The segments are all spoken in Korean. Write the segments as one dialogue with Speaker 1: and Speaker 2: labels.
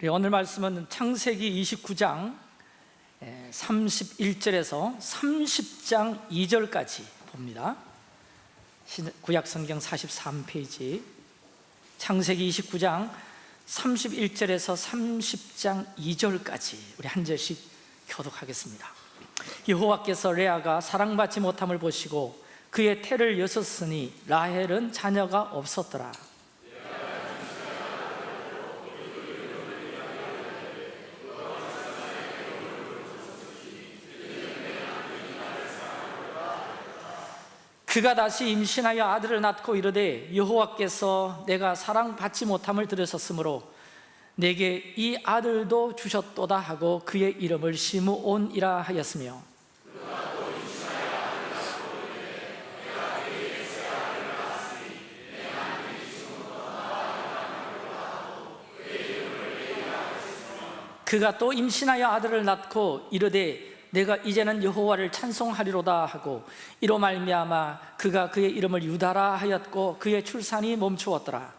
Speaker 1: 우리 오늘 말씀은 창세기 29장 31절에서 30장 2절까지 봅니다. 구약성경 43페이지. 창세기 29장 31절에서 30장 2절까지 우리 한 절씩 교독하겠습니다. 여호와께서 레아가 사랑받지 못함을 보시고 그의 태를 여섰으니 라헬은 자녀가 없었더라 그가 다시 임신하여 아들을 낳고 이르되 여호와께서 내가 사랑받지 못함을 들으셨으므로 내게 이 아들도 주셨도다 하고 그의 이름을 시므온이라 하였으며 그가 또 임신하여 아들을 낳고 이르되 내가 이제는 여호와를 찬송하리로다 하고 이로 말미암아 그가 그의 이름을 유다라 하였고 그의 출산이 멈추었더라.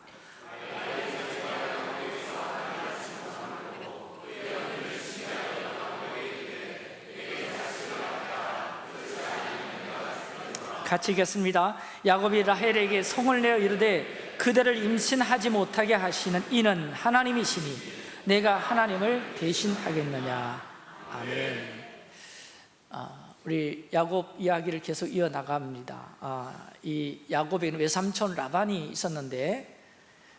Speaker 1: 같이 읽겠습니다. 야곱이 라헬에게 성을 내어 이르되 그대를 임신하지 못하게 하시는 이는 하나님이시니 내가 하나님을 대신하겠느냐? 아멘. 아, 우리 야곱 이야기를 계속 이어나갑니다. 아, 이 야곱에는 외삼촌 라반이 있었는데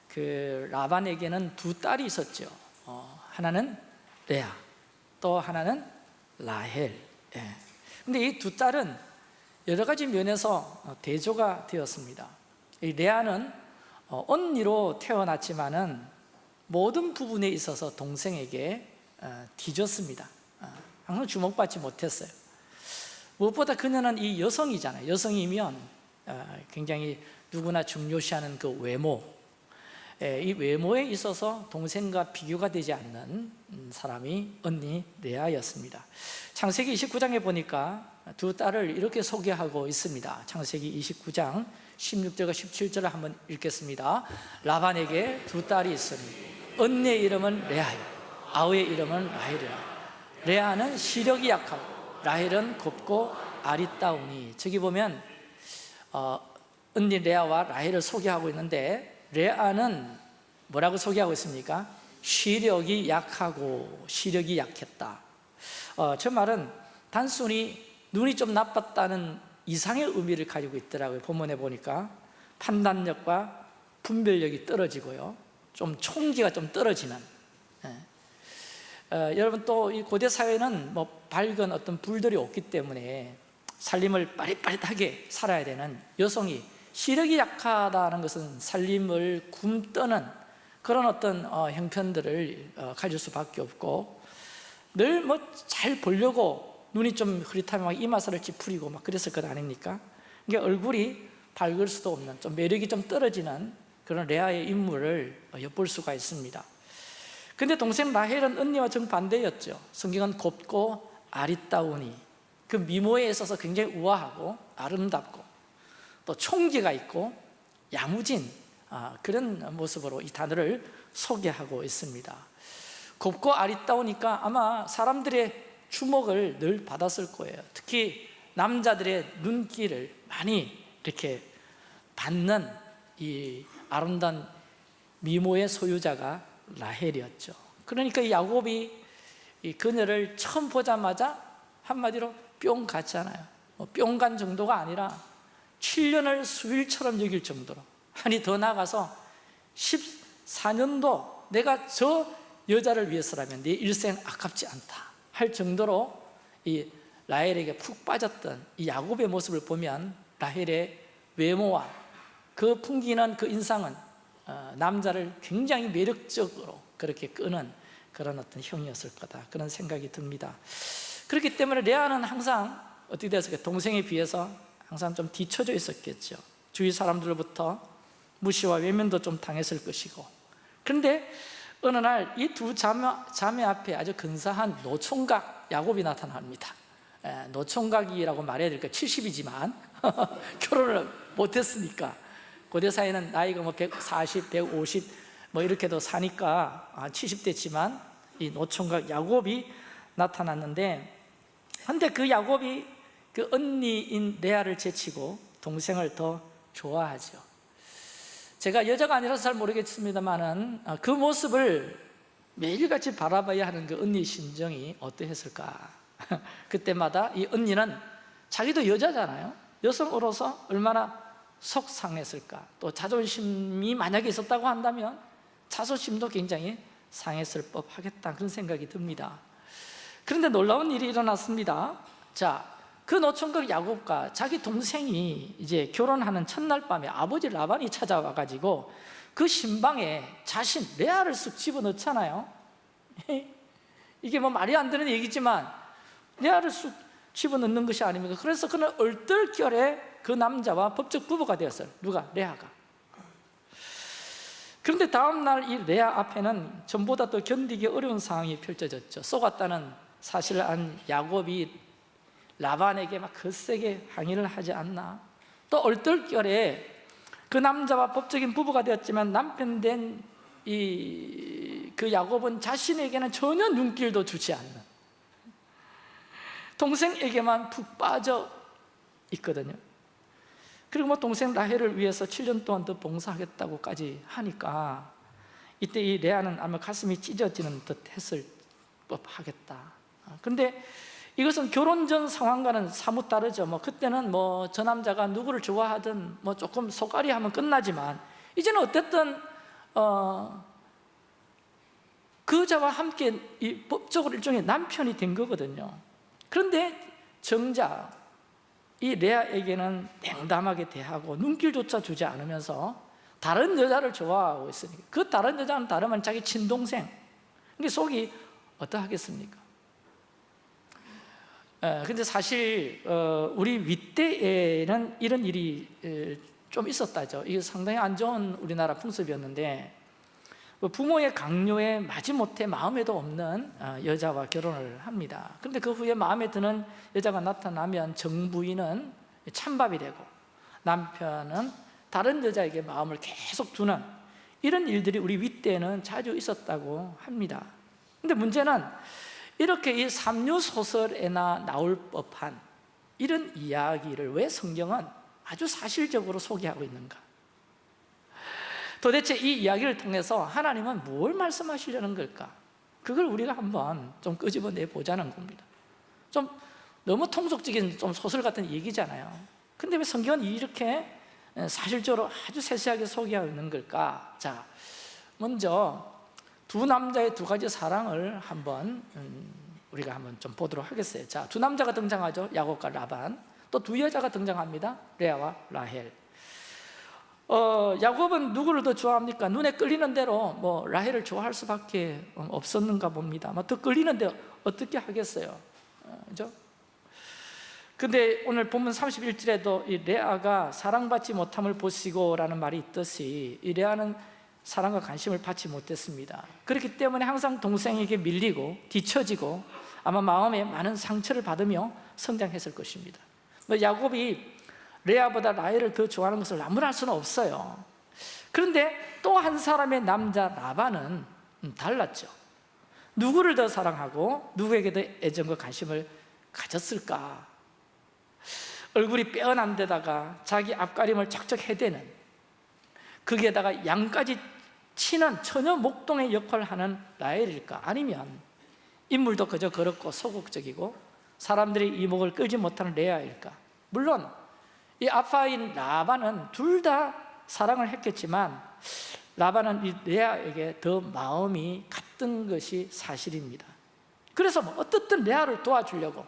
Speaker 1: 그 라반에게는 두 딸이 있었죠. 어, 하나는 레아 또 하나는 라헬. 예. 근데 이 두 딸은 여러 가지 면에서 대조가 되었습니다. 이 레아는 어, 언니로 태어났지만은 모든 부분에 있어서 동생에게 어, 뒤졌습니다. 항상 주목받지 못했어요 무엇보다 그녀는 이 여성이잖아요. 여성이면 어, 굉장히 누구나 중요시하는 그 외모. 예, 이 외모에 있어서 동생과 비교가 되지 않는 음, 사람이 언니 레아였습니다. 창세기 29장에 보니까 두 딸을 이렇게 소개하고 있습니다. 창세기 29장 16절과 17절을 한번 읽겠습니다. 라반에게 두 딸이 있으니 언니의 이름은 레아요. 아우의 이름은 라헬이라. 레아는 시력이 약하고 라헬은 곱고 아리따우니. 저기 보면 어, 언니 레아와 라헬을 소개하고 있는데 레아는 뭐라고 소개하고 있습니까? 시력이 약하고 시력이 약했다. 어, 저 말은 단순히 눈이 좀 나빴다는 이상의 의미를 가지고 있더라고요 본문에 보니까. 판단력과 분별력이 떨어지고요. 좀 총기가 좀 떨어지는 어, 여러분 또 이 고대 사회는 뭐 밝은 어떤 불들이 없기 때문에 살림을 빠릿빠릿하게 살아야 되는 여성이 시력이 약하다는 것은 살림을 굶떠는 그런 어떤 어, 형편들을 어, 가질 수밖에 없고 늘 뭐 잘 보려고 눈이 좀 흐릿하면 막 이마살을 찌푸리고 막 그랬을 것 아닙니까? 그러니까 얼굴이 밝을 수도 없는 좀 매력이 좀 떨어지는 그런 레아의 인물을 어, 엿볼 수가 있습니다 근데 동생 라헬은 언니와 정반대였죠. 성경은 곱고 아리따우니 그 미모에 있어서 굉장히 우아하고 아름답고 또 총기가 있고 야무진 아, 그런 모습으로 이 단어를 소개하고 있습니다. 곱고 아리따우니까 아마 사람들의 주목을 늘 받았을 거예요. 특히 남자들의 눈길을 많이 이렇게 받는 이 아름다운 미모의 소유자가 라헬이었죠. 그러니까 야곱이 이 그녀를 처음 보자마자 한마디로 뿅 갔잖아요. 뭐 뿅간 정도가 아니라 7년을 수일처럼 여길 정도로. 아니 더 나가서 14년도 내가 저 여자를 위해서라면 내 일생 아깝지 않다 할 정도로 이 라헬에게 푹 빠졌던 이 야곱의 모습을 보면 라헬의 외모와 그 풍기는 그 인상은 어, 남자를 굉장히 매력적으로 그렇게 끄는 그런 어떤 형이었을 거다. 그런 생각이 듭니다. 그렇기 때문에 레아는 항상 어떻게 됐을까? 동생에 비해서 항상 좀 뒤쳐져 있었겠죠. 주위 사람들로부터 무시와 외면도 좀 당했을 것이고. 그런데 어느 날 이 두 자매, 자매 앞에 아주 근사한 노총각 야곱이 나타납니다. 에, 노총각이라고 말해야 될까? 70이지만 결혼을 못했으니까 고대 사회는 나이가 뭐 140, 150 뭐 이렇게도 사니까 아, 70대지만 이 노총각 야곱이 나타났는데 근데 그 야곱이 그 언니인 레아를 제치고 동생을 더 좋아하죠. 제가 여자가 아니라서 잘 모르겠습니다만은 아, 그 모습을 매일같이 바라봐야 하는 그 언니 심정이 어떠했을까? 그때마다 이 언니는 자기도 여자잖아요. 여성으로서 얼마나 속상했을까? 또 자존심이 만약에 있었다고 한다면 자존심도 굉장히 상했을 법하겠다. 그런 생각이 듭니다. 그런데 놀라운 일이 일어났습니다. 자, 그 노총각 야곱과 자기 동생이 이제 결혼하는 첫날 밤에 아버지 라반이 찾아와 가지고 그 신방에 자신 레아를 쓱 집어넣잖아요. 이게 뭐 말이 안 되는 얘기지만 레아를 쑥 집어넣는 것이 아닙니까? 그래서 그는 얼떨결에 그 남자와 법적 부부가 되었어요. 누가? 레아가. 그런데 다음날 이 레아 앞에는 전보다 더 견디기 어려운 상황이 펼쳐졌죠. 속았다는 사실을 안 야곱이 라반에게 막 거세게 항의를 하지 않나. 또 얼떨결에 그 남자와 법적인 부부가 되었지만 남편 된 이 그 야곱은 자신에게는 전혀 눈길도 주지 않는 동생에게만 푹 빠져 있거든요 그리고 뭐 동생 라헬을 위해서 7년 동안 더 봉사하겠다고까지 하니까 이때 이 레아는 아마 가슴이 찢어지는 듯 했을 법하겠다. 근데 이것은 결혼 전 상황과는 사뭇 다르죠. 뭐 그때는 뭐 저 남자가 누구를 좋아하든 뭐 조금 속앓이 하면 끝나지만 이제는 어쨌든 어, 그 여자와 함께 이 법적으로 일종의 남편이 된 거거든요. 그런데 정작 이 레아에게는 냉담하게 대하고 눈길조차 주지 않으면서 다른 여자를 좋아하고 있으니까. 그 다른 여자는 다르면 자기 친동생. 이게 속이 어떠하겠습니까? 에, 근데 사실 어, 우리 윗대에는 이런 일이 에, 좀 있었다죠. 이게 상당히 안 좋은 우리나라 풍습이었는데 그 부모의 강요에 마지못해 마음에도 없는 어, 여자와 결혼을 합니다. 그런데 그 후에 마음에 드는 여자가 나타나면 정부인은 찬밥이 되고 남편은 다른 여자에게 마음을 계속 두는 이런 일들이 우리 윗대에는 자주 있었다고 합니다. 근데 문제는 이렇게 이 삼류소설에나 나올 법한 이런 이야기를 왜 성경은 아주 사실적으로 소개하고 있는가 도대체 이 이야기를 통해서 하나님은 뭘 말씀하시려는 걸까? 그걸 우리가 한번 좀 끄집어내 보자는 겁니다. 좀 너무 통속적인 좀 소설 같은 얘기잖아요. 근데 왜 성경은 이렇게 사실적으로 아주 세세하게 소개하고 있는 걸까? 자, 먼저 두 남자의 두 가지 사랑을 한번 음, 우리가 한번 좀 보도록 하겠어요. 자, 두 남자가 등장하죠. 야곱과 라반. 또 두 여자가 등장합니다. 레아와 라헬 어, 야곱은 누구를 더 좋아합니까? 눈에 끌리는 대로 뭐 라헬을 좋아할 수밖에 없었는가 봅니다. 뭐더 끌리는데 어떻게 하겠어요? 어, 그죠? 근데 오늘 본문 31절에도 이 레아가 사랑받지 못함을 보시고라는 말이 있듯이 이 레아는 사랑과 관심을 받지 못했습니다. 그렇기 때문에 항상 동생에게 밀리고 뒤처지고 아마 마음에 많은 상처를 받으며 성장했을 것입니다. 뭐 야곱이 레아보다 라헬을 더 좋아하는 것을 나무랄 수는 없어요. 그런데 또 한 사람의 남자 라반은 음, 달랐죠. 누구를 더 사랑하고 누구에게 더 애정과 관심을 가졌을까? 얼굴이 빼어난 데다가 자기 앞가림을 척척 해대는 거기에다가 양까지 치는 처녀 목동의 역할을 하는 라헬일까? 아니면 인물도 그저 그렇고 소극적이고 사람들이 이목을 끌지 못하는 레아일까? 물론 이 아빠인 라반은 둘 다 사랑을 했겠지만 라반은 이 레아에게 더 마음이 갔던 것이 사실입니다. 그래서 뭐 어떻든 레아를 도와주려고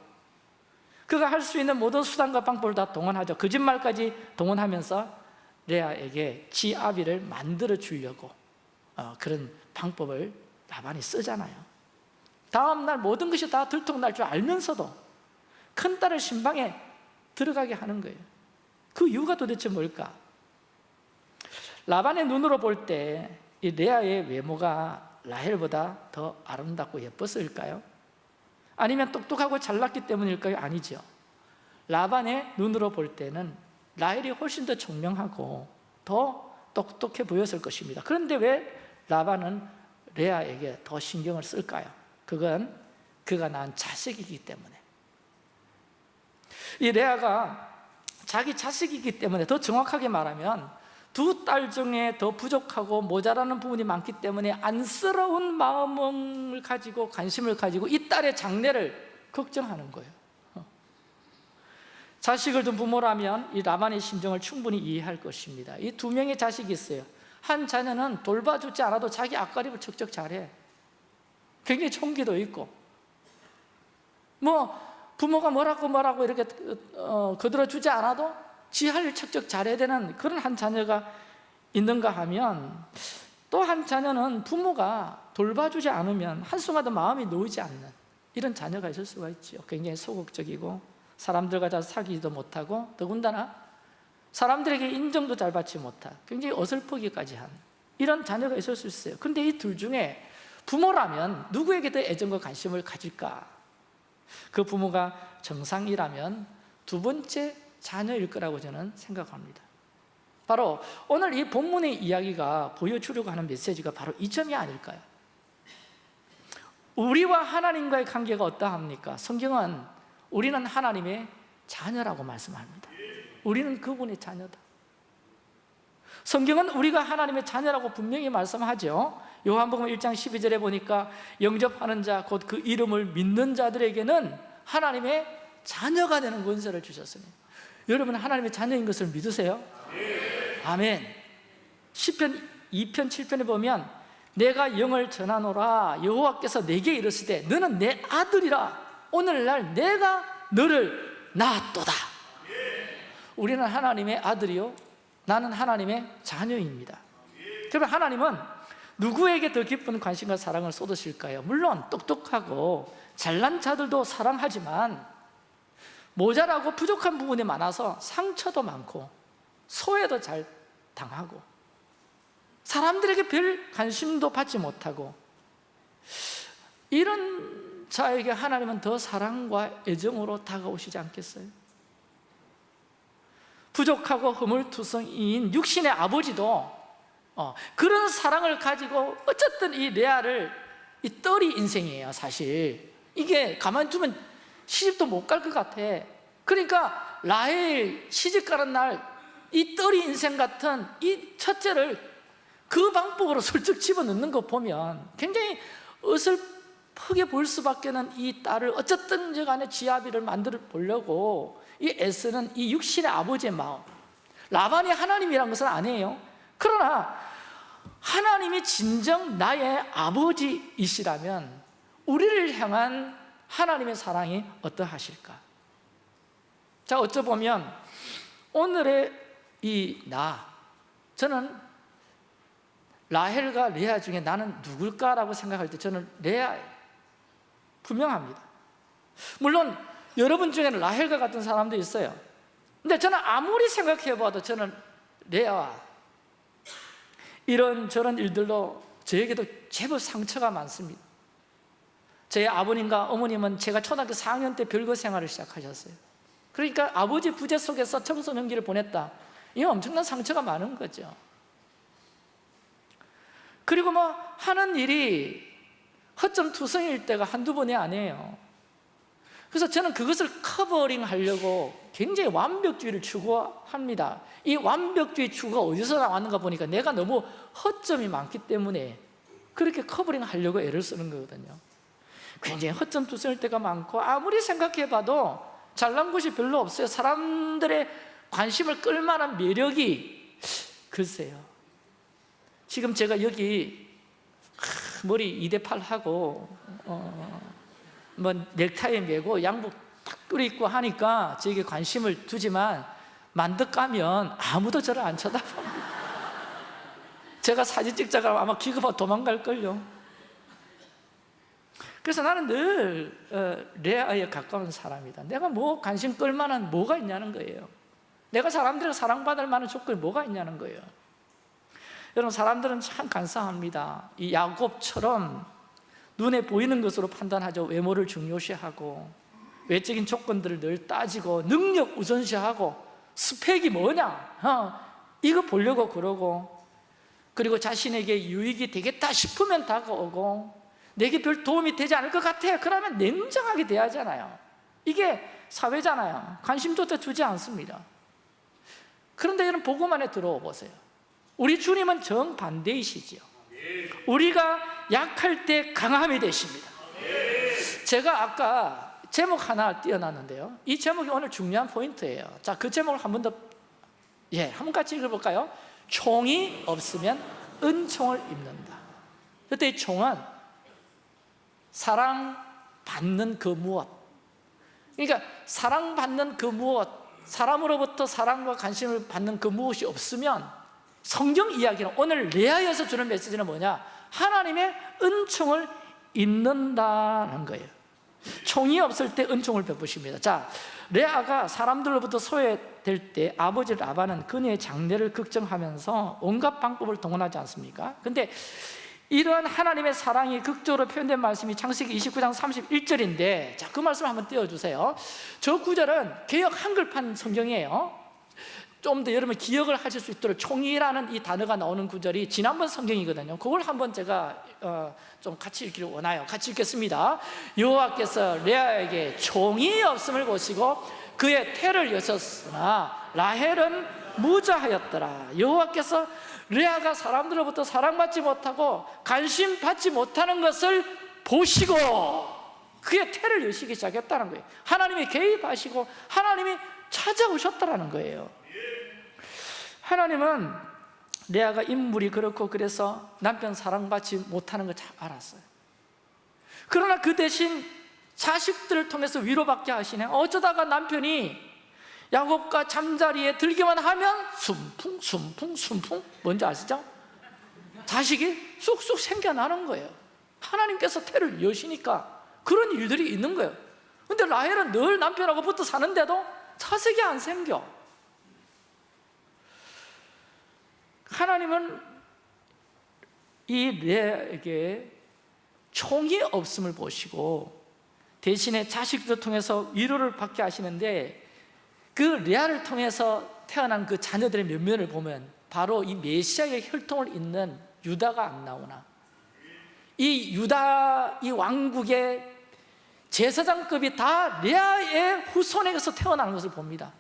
Speaker 1: 그가 할 수 있는 모든 수단과 방법을 다 동원하죠. 거짓말까지 동원하면서 레아에게 지 아비를 만들어 주려고 어, 그런 방법을 라반이 쓰잖아요. 다음날 모든 것이 다 들통날 줄 알면서도 큰딸을 신방에 들어가게 하는 거예요 그 이유가 도대체 뭘까? 라반의 눈으로 볼 때 이 레아의 외모가 라헬보다 더 아름답고 예뻤을까요? 아니면 똑똑하고 잘났기 때문일까요? 아니죠 라반의 눈으로 볼 때는 라헬이 훨씬 더 총명하고 더 똑똑해 보였을 것입니다 그런데 왜 라반은 레아에게 더 신경을 쓸까요? 그건 그가 낳은 자식이기 때문에 이 레아가 자기 자식이기 때문에 더 정확하게 말하면 두 딸 중에 더 부족하고 모자라는 부분이 많기 때문에 안쓰러운 마음을 가지고 관심을 가지고 이 딸의 장래를 걱정하는 거예요. 어. 자식을 둔 부모라면 이 라반의 심정을 충분히 이해할 것입니다. 이 두 명의 자식이 있어요. 한 자녀는 돌봐주지 않아도 자기 앞가림을 척척 잘해. 굉장히 총기도 있고. 뭐 부모가 뭐라고 뭐라고 이렇게 어, 거들어주지 않아도 지할일 척척 잘해야 되는 그런 한 자녀가 있는가 하면 또 한 자녀는 부모가 돌봐주지 않으면 한순간도 마음이 놓이지 않는 이런 자녀가 있을 수가 있죠 굉장히 소극적이고 사람들과 잘 사귀지도 못하고 더군다나 사람들에게 인정도 잘 받지 못한 굉장히 어설프기까지 한 이런 자녀가 있을 수 있어요 그런데 이 둘 중에 부모라면 누구에게 더 애정과 관심을 가질까? 그 부모가 정상이라면 두 번째 자녀일 거라고 저는 생각합니다 바로 오늘 이 본문의 이야기가 보여주려고 하는 메시지가 바로 이 점이 아닐까요? 우리와 하나님과의 관계가 어떠합니까? 성경은 우리는 하나님의 자녀라고 말씀합니다 우리는 그분의 자녀다 성경은 우리가 하나님의 자녀라고 분명히 말씀하죠 요한복음 1장 12절에 보니까 영접하는 자 곧 그 이름을 믿는 자들에게는 하나님의 자녀가 되는 권세를 주셨습니다. 여러분 하나님의 자녀인 것을 믿으세요? 아멘. 10편 2편 7편에 보면 내가 영을 전하노라. 여호와께서 내게 이르시되 너는 내 아들이라. 오늘날 내가 너를 낳았도다. 우리는 하나님의 아들이요. 나는 하나님의 자녀입니다. 그러면 하나님은 누구에게 더 깊은 관심과 사랑을 쏟으실까요? 물론 똑똑하고 잘난 자들도 사랑하지만 모자라고 부족한 부분이 많아서 상처도 많고 소외도 잘 당하고 사람들에게 별 관심도 받지 못하고 이런 자에게 하나님은 더 사랑과 애정으로 다가오시지 않겠어요? 부족하고 허물투성이인 육신의 아버지도 어, 그런 사랑을 가지고 어쨌든 이 레아를 이 떨이 인생이에요 사실. 이게 가만히 두면 시집도 못 갈 것 같아. 그러니까 라헬 시집 가는 날 이 떨이 인생 같은 이 첫째를 그 방법으로 슬쩍 집어넣는 거 보면 굉장히 어설프게 볼 수밖에는 이 딸을 어쨌든 간에 지아비를 만들어 보려고 이 애쓰는 이 육신의 아버지의 마음. 라반이 하나님이란 것은 아니에요 그러나 하나님이 진정 나의 아버지이시라면 우리를 향한 하나님의 사랑이 어떠하실까? 자 어쩌보면 오늘의 이 나 저는 라헬과 레아 중에 나는 누굴까라고 생각할 때 저는 레아예요. 분명합니다. 물론 여러분 중에는 라헬과 같은 사람도 있어요. 근데 저는 아무리 생각해봐도 저는 레아와 이런 저런 일들로 저에게도 제법 상처가 많습니다. 제 아버님과 어머님은 제가 초등학교 4학년 때 별거 생활을 시작하셨어요. 그러니까 아버지 부재 속에서 청소년기를 보냈다. 이 엄청난 상처가 많은 거죠. 그리고 뭐 하는 일이 허점투성일 때가 한두 번이 아니에요. 그래서 저는 그것을 covering 하려고 굉장히 완벽주의를 추구합니다. 이 완벽주의 추구가 어디서 나왔는가 보니까 내가 너무 허점이 많기 때문에 그렇게 covering 하려고 애를 쓰는 거거든요. 굉장히 허점투성일 때가 많고 아무리 생각해봐도 잘난 곳이 별로 없어요. 사람들의 관심을 끌만한 매력이 글쎄요. 지금 제가 여기 머리 2대 8 하고 어, 뭐 넥타이 메고 양복 딱 뚫어입고 하니까 저에게 관심을 두지만 만득 가면 아무도 저를 안 쳐다봅니다 제가 사진 찍자가 아마 기급하고 도망갈걸요. 그래서 나는 늘 어, 레아에 가까운 사람이다. 내가 뭐 관심 끌만한 뭐가 있냐는 거예요. 내가 사람들에게 사랑받을 만한 조건이 뭐가 있냐는 거예요. 여러분 사람들은 참 간사합니다. 이 야곱처럼 눈에 보이는 것으로 판단하죠. 외모를 중요시하고 외적인 조건들을 늘 따지고 능력 우선시하고 스펙이 뭐냐? 어, 이거 보려고 그러고 그리고 자신에게 유익이 되겠다 싶으면 다가오고 내게 별 도움이 되지 않을 것 같아. 그러면 냉정하게 대하잖아요. 이게 사회잖아요. 관심조차 주지 않습니다. 그런데 여러분 보고만에 들어와 보세요. 우리 주님은 정반대이시지요. 우리가 약할 때 강함이 되십니다. 제가 아까 제목 하나 띄어놨는데요. 이 제목이 오늘 중요한 포인트예요. 자, 그 제목을 한 번 더 예, 한 번 같이 읽어볼까요? 총이 없으면 은총을 입는다. 그때 이 총은 사랑받는 그 무엇? 그러니까 사랑받는 그 무엇 사람으로부터 사랑과 관심을 받는 그 무엇이 없으면 성경 이야기는 오늘 레아에서 주는 메시지는 뭐냐? 하나님의 은총을 잊는다는 거예요 총이 없을 때 은총을 베푸십니다. 자, 레아가 사람들로부터 소외될 때 아버지 라반은 그녀의 장례를 걱정하면서 온갖 방법을 동원하지 않습니까? 근데 이러한 하나님의 사랑이 극적으로 표현된 말씀이 창세기 29장 31절인데 자, 그 말씀 한번 띄워주세요. 저 구절은 개혁 한글판 성경이에요 좀 더 여러분 기억을 하실 수 있도록 총이라는 이 단어가 나오는 구절이 지난번 성경이거든요. 그걸 한번 제가 어, 좀 같이 읽기를 원해요 같이 읽겠습니다. 여호와께서 레아에게 총이 없음을 보시고 그의 태를 여셨으나 라헬은 무자하였더라. 여호와께서 레아가 사람들로부터 사랑받지 못하고 관심 받지 못하는 것을 보시고 그의 태를 여시기 시작했다는 거예요. 하나님이 개입하시고 하나님이 찾아오셨다는 거예요 하나님은 레아가 인물이 그렇고 그래서 남편 사랑받지 못하는 걸 잘 알았어요. 그러나 그 대신 자식들을 통해서 위로받게 하시네. 어쩌다가 남편이 야곱과 잠자리에 들기만 하면 숨풍 숨풍 숨풍. 뭔지 아시죠? 자식이 쑥쑥 생겨나는 거예요. 하나님께서 태를 여시니까 그런 일들이 있는 거예요. 근데 라헬은 늘 남편하고 붙어 사는데도 자식이 안 생겨 하나님은 이 레에게 총이 없음을 보시고 대신에 자식들 통해서 위로를 받게 하시는데 그 레아를 통해서 태어난 그 자녀들의 면면을 보면 바로 이 메시아의 혈통을 잇는 유다가 안 나오나. 이 유다 이 왕국의 제사장급이 다 레아의 후손에게서 태어나는 것을 봅니다.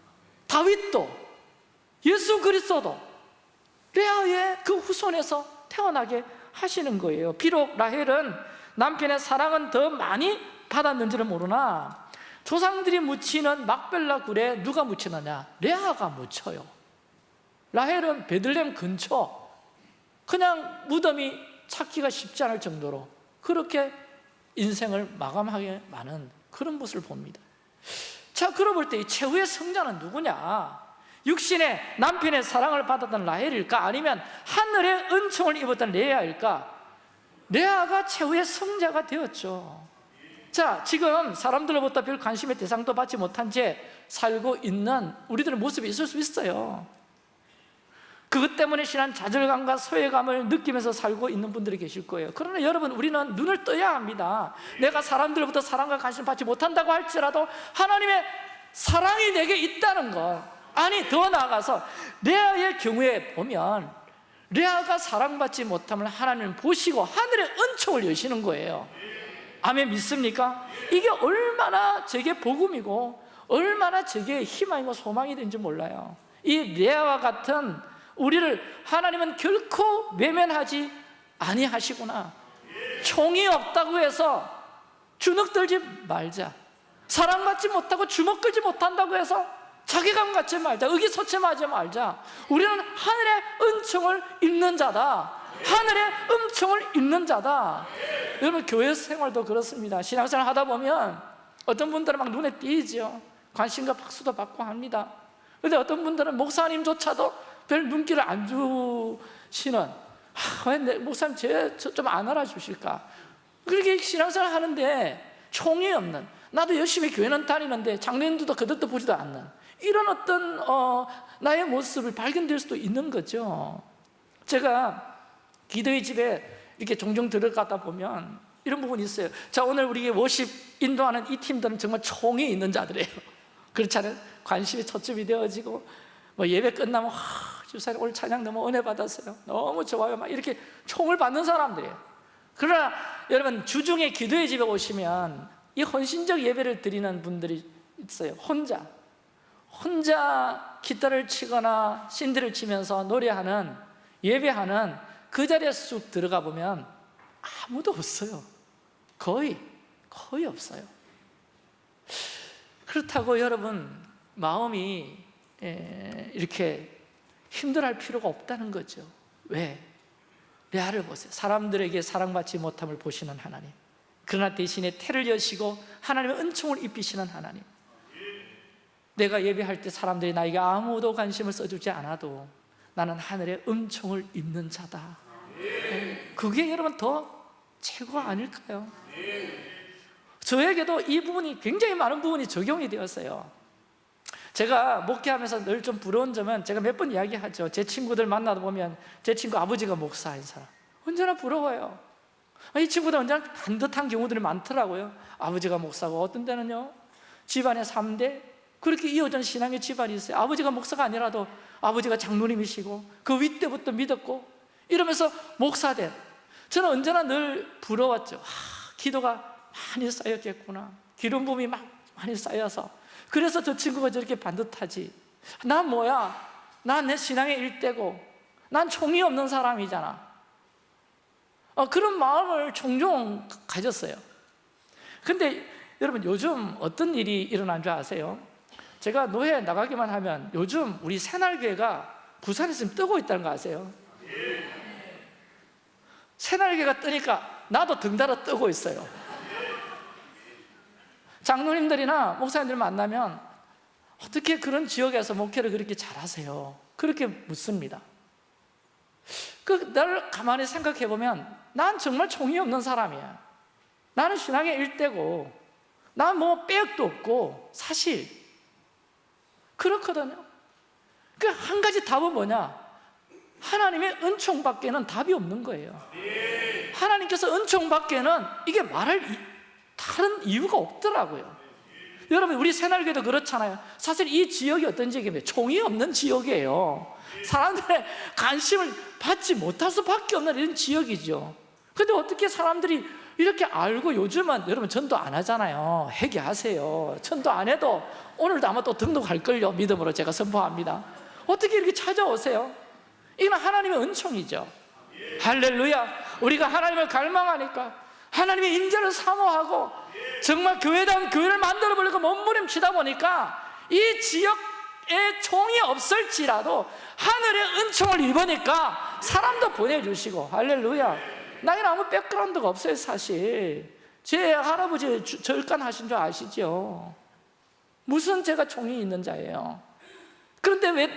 Speaker 1: 다윗도 예수 그리스도도 레아의 그 후손에서 태어나게 하시는 거예요 비록 라헬은 남편의 사랑은 더 많이 받았는지는 모르나 조상들이 묻히는 막벨라 굴에 누가 묻히느냐? 레아가 묻혀요 라헬은 베들렘 근처 그냥 무덤이 찾기가 쉽지 않을 정도로 그렇게 인생을 마감하게 많은 그런 모습을 봅니다 자 그러고 볼때 이 최후의 성자는 누구냐? 육신의 남편의 사랑을 받았던 라헬일까? 아니면 하늘의 은총을 입었던 레아일까? 레아가 최후의 성자가 되었죠 자 지금 사람들로부터 별 관심의 대상도 받지 못한 채 살고 있는 우리들의 모습이 있을 수 있어요 그것 때문에 신한 좌절감과 소외감을 느끼면서 살고 있는 분들이 계실 거예요 그러나 여러분 우리는 눈을 떠야 합니다 내가 사람들로부터 사랑과 관심을 받지 못한다고 할지라도 하나님의 사랑이 내게 있다는 것 아니 더 나아가서 레아의 경우에 보면 레아가 사랑받지 못함을 하나님은 보시고 하늘의 은총을 여시는 거예요. 아멘 믿습니까? 이게 얼마나 제게 복음이고 얼마나 제게 희망이고 소망이 된지 몰라요. 이 레아와 같은 우리를 하나님은 결코 외면하지 아니하시구나. 총이 없다고 해서 주눅 들지 말자. 사랑받지 못하고 주먹 끌지 못한다고 해서 자괴감 갖지 말자. 의기소침하지 말자. 우리는 하늘의 은총을 입는 자다. 하늘의 은총을 입는 자다. 여러분 교회 생활도 그렇습니다. 신앙생활 하다 보면 어떤 분들은 막 눈에 띄죠. 관심과 박수도 받고 합니다. 근데 어떤 분들은 목사님조차도 별 눈길을 안 주시는 아, 왜 목사님 쟤좀 안 알아주실까? 그렇게 신앙생활 하는데 총이 없는 나도 열심히 교회는 다니는데 장로님들도 그들도 보지도 않는 이런 어떤 어, 나의 모습을 발견될 수도 있는 거죠. 제가 기도의 집에 이렇게 종종 들어가다 보면 이런 부분이 있어요. 자 오늘 우리 워십 인도하는 이 팀들은 정말 총이 있는 자들이에요. 그렇지 않아요? 관심이 초점이 되어지고 뭐 예배 끝나면 하, 집사님 오늘 찬양 너무 은혜 받았어요. 너무 좋아요. 막 이렇게 총을 받는 사람들이에요. 그러나 여러분 주중에 기도의 집에 오시면 이 헌신적 예배를 드리는 분들이 있어요. 혼자 혼자 기타를 치거나 신들을 치면서 노래하는 예배하는 그 자리에 쑥 들어가 보면 아무도 없어요. 거의 거의 없어요. 그렇다고 여러분 마음이 에, 이렇게 힘들어할 필요가 없다는 거죠. 왜? 레아를 보세요. 사람들에게 사랑받지 못함을 보시는 하나님. 그러나 대신에 태를 여시고 하나님의 은총을 입히시는 하나님 내가 예배할 때 사람들이 나에게 아무도 관심을 써주지 않아도 나는 하늘의 은총을 입는 자다. 그게 여러분 더 최고 아닐까요? 저에게도 이 부분이 굉장히 많은 부분이 적용이 되었어요. 제가 목회하면서 늘 좀 부러운 점은 제가 몇 번 이야기하죠. 제 친구들 만나다 보면 제 친구 아버지가 목사인 사람. 언제나 부러워요. 이 친구들 언제나 반듯한 경우들이 많더라고요. 아버지가 목사고 어떤 때는요. 집안에 3대 그렇게 이어진 신앙의 집안이 있어요. 아버지가 목사가 아니라도 아버지가 장로님이시고 그 윗때부터 믿었고 이러면서 목사된. 저는 언제나 늘 부러웠죠. 아, 기도가 많이 쌓였겠구나. 기름 부음이 막 많이 쌓여서. 그래서 저 친구가 저렇게 반듯하지. 난 뭐야? 난 내 신앙의 일대고. 난 총이 없는 사람이잖아. 어, 그런 마음을 종종 가졌어요. 근데 여러분 요즘 어떤 일이 일어난 줄 아세요? 제가 노회에 나가기만 하면 요즘 우리 새날교회가 부산에 지금 뜨고 있다는 거 아세요? 새날교회가 뜨니까 나도 등달아 뜨고 있어요 장로님들이나 목사님들 만나면 어떻게 그런 지역에서 목회를 그렇게 잘하세요? 그렇게 묻습니다 그 나를 가만히 생각해 보면 난 정말 총이 없는 사람이야 나는 신앙의 일대고 난 뭐 빼역도 없고 사실 그렇거든요. 그한 가지 답은 뭐냐? 하나님의 은총 밖에는 답이 없는 거예요. 하나님께서 은총 밖에는 이게 말할 이- 다른 이유가 없더라고요. 여러분 우리 새날교도 그렇잖아요. 사실 이 지역이 어떤 지역이면 총이 없는 지역이에요. 사람들의 관심을 받지 못할 수밖에 없는 이런 지역이죠. 근데 어떻게 사람들이 이렇게 알고 요즘은 여러분 전도 안 하잖아요. 회개하세요. 전도 안 해도 오늘도 아마 또 등록할걸요. 믿음으로 제가 선포합니다. 어떻게 이렇게 찾아오세요? 이건 하나님의 은총이죠. 할렐루야. 우리가 하나님을 갈망하니까 하나님의 인자를 사모하고 정말 교회다운 교회를 만들어 보려고 몸부림치다 보니까 이 지역에 총이 없을지라도 하늘의 은총을 입으니까 사람도 보내주시고. 할렐루야 나에는 아무 백그라운드가 없어요 사실 제 할아버지 주- 절간 하신 줄 아시죠? 무슨 제가 총이 있는 자예요 그런데 왜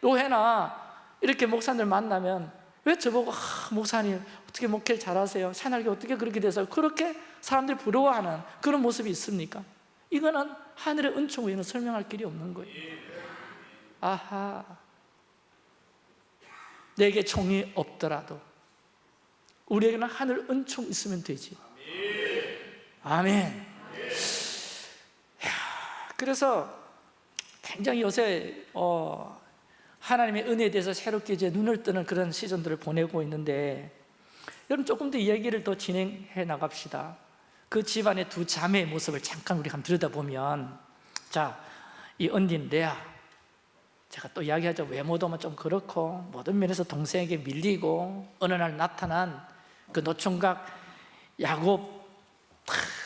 Speaker 1: 노회나 이렇게 목사님들 만나면 왜 저보고 아, 목사님 어떻게 목회를 잘하세요? 새날개 어떻게 그렇게 돼서 그렇게 사람들이 부러워하는 그런 모습이 있습니까? 이거는 하늘의 은총 외에는 설명할 길이 없는 거예요 아하 내게 총이 없더라도 우리에게는 하늘 은총 있으면 되지. 아멘. 그래서 굉장히 요새 어, 하나님의 은혜에 대해서 새롭게 이제 눈을 뜨는 그런 시즌들을 보내고 있는데 여러분 조금 더 이야기를 더 진행해 나갑시다. 그 집안의 두 자매의 모습을 잠깐 우리 한번 들여다보면 자, 이 언닌 레아. 제가 또 이야기하죠. 외모도 좀 그렇고 모든 면에서 동생에게 밀리고 어느 날 나타난 그 노총각 야곱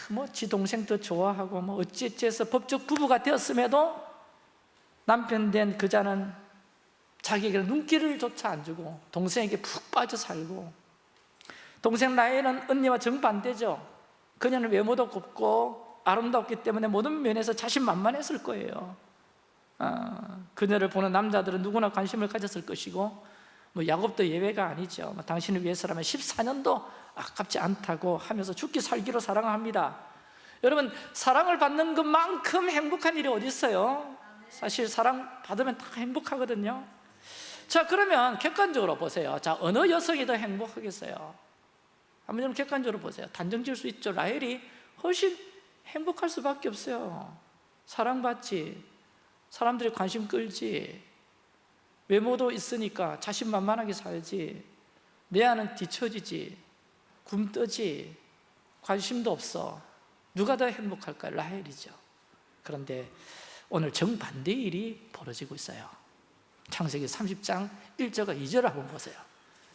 Speaker 1: 뭐 지 동생도 좋아하고 뭐 어찌어찌해서 법적 부부가 되었음에도 남편 된 그자는 자기에게 눈길을 조차 안 주고 동생에게 푹 빠져 살고 동생 나이는 언니와 정반대죠. 그녀는 외모도 곱고 아름답기 때문에 모든 면에서 자신만만했을 거예요. 아, 그녀를 보는 남자들은 누구나 관심을 가졌을 것이고 뭐 야곱도 예외가 아니죠. 뭐 당신을 위해서라면 14년도 아깝지 않다고 하면서 죽기 살기로 사랑합니다. 여러분 사랑을 받는 것만큼 행복한 일이 어디 있어요? 사실 사랑 받으면 다 행복하거든요. 자 그러면 객관적으로 보세요. 자 어느 여성이 더 행복하겠어요? 한번 좀 객관적으로 보세요. 단정 지을 수 있죠. 라헬이 훨씬 행복할 수밖에 없어요. 사랑받지. 사람들이 관심 끌지 외모도 있으니까 자신만만하게 살지. 레아는 뒤처지지. 굶떠지. 관심도 없어. 누가 더 행복할까? 라헬이죠. 그런데 오늘 정반대의 일이 벌어지고 있어요. 창세기 30장 1절과 2절을 한번 보세요.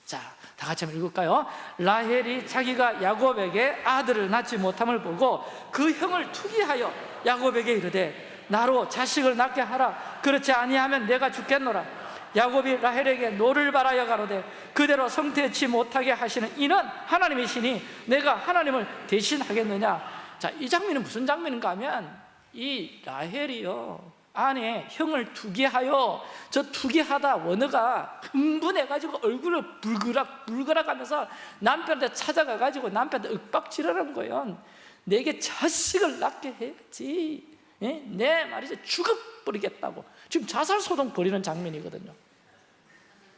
Speaker 1: 자, 다 같이 한번 읽을까요? 라헬이 자기가 야곱에게 아들을 낳지 못함을 보고 그 형을 투기하여 야곱에게 이르되 나로 자식을 낳게 하라. 그렇지 아니하면 내가 죽겠노라 야곱이 라헬에게 노를 발하여 가로되 그대로 성태치 못하게 하시는 이는 하나님이시니 내가 하나님을 대신하겠느냐? 자, 이 장면은 무슨 장면인가 하면 이 라헬이요 안에 형을 투기하여 저 투기하다 원어가 흥분해가지고 얼굴을 불그락 불그락 하면서 남편한테 찾아가가지고 남편한테 윽박지르는 거예요. 내게 자식을 낳게 해야지. 예? 내 말이죠 죽어버리겠다고 지금 자살소동 벌이는 장면이거든요.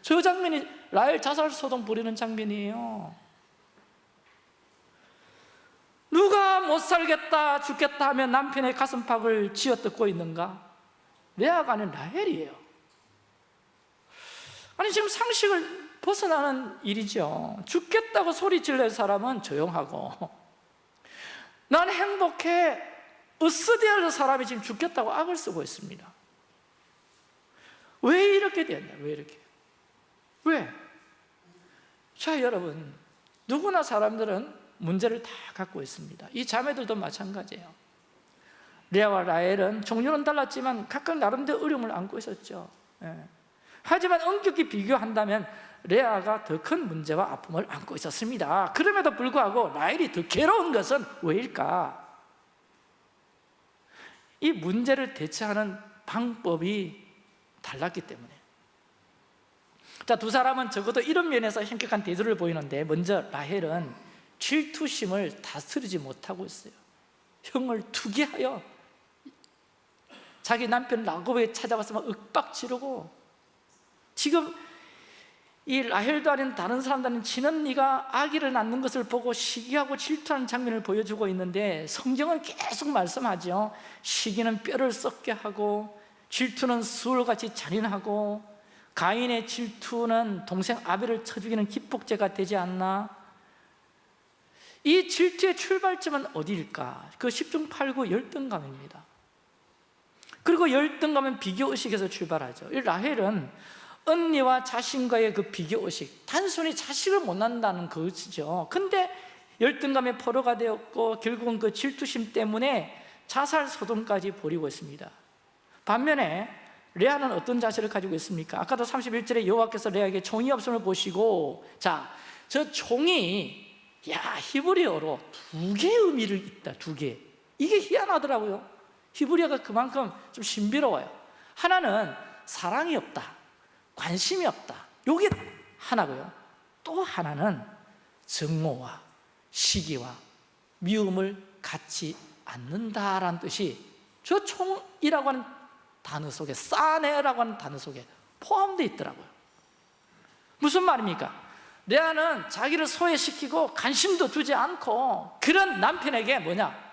Speaker 1: 저 장면이 라헬 자살소동 벌이는 장면이에요. 누가 못 살겠다 죽겠다 하면 남편의 가슴팍을 쥐어뜯고 있는가? 레아가 아닌 라헬이에요. 아니 지금 상식을 벗어나는 일이죠. 죽겠다고 소리 질낼 사람은 조용하고. 난 행복해. 으스데할 사람이 지금 죽겠다고 악을 쓰고 있습니다 왜 이렇게 됐냐 왜 이렇게 왜? 자 여러분 누구나 사람들은 문제를 다 갖고 있습니다 이 자매들도 마찬가지예요 레아와 라헬은 종류는 달랐지만 각각 나름대로 어려움을 안고 있었죠 예. 하지만 엄격히 비교한다면 레아가 더 큰 문제와 아픔을 안고 있었습니다 그럼에도 불구하고 라헬이 더 괴로운 것은 왜일까? 이 문제를 대처하는 방법이 달랐기 때문에. 자, 두 사람은 적어도 이런 면에서 현격한 대조를 보이는데 먼저 라헬은 질투심을 다스리지 못하고 있어요. 형을 투기하여 자기 남편 라고에 찾아가서 막 윽박 지르고 지금 이 라헬도 아닌 다른 사람들은 친언니가 아기를 낳는 것을 보고 시기하고 질투하는 장면을 보여주고 있는데 성경은 계속 말씀하죠 시기는 뼈를 썩게 하고 질투는 수월같이 잔인하고 가인의 질투는 동생 아벨을 쳐 죽이는 기폭제가 되지 않나? 이 질투의 출발점은 어디일까? 그 10중 8구 열등감입니다. 그리고 열등감은 비교의식에서 출발하죠. 이 라헬은 언니와 자신과의 그 비교의식 단순히 자식을 못 낳는다는 것이죠. 근데 열등감에 포로가 되었고 결국은 그 질투심 때문에 자살 소동까지 벌이고 있습니다 반면에 레아는 어떤 자세를 가지고 있습니까? 아까도 31절에 여호와께서 레아에게 종이 없음을 보시고 자, 저 종이 야 히브리어로 두 개의 의미를 있다 두 개. 이게 희한하더라고요. 히브리어가 그만큼 좀 신비로워요. 하나는 사랑이 없다 관심이 없다. 이게 하나고요. 또 하나는 증오와 시기와 미움을 갖지 않는다라는 뜻이 저 총이라고 하는 단어 속에 싸네라고 하는 단어 속에 포함되어 있더라고요 무슨 말입니까? 레아는 자기를 소외시키고 관심도 두지 않고 그런 남편에게 뭐냐?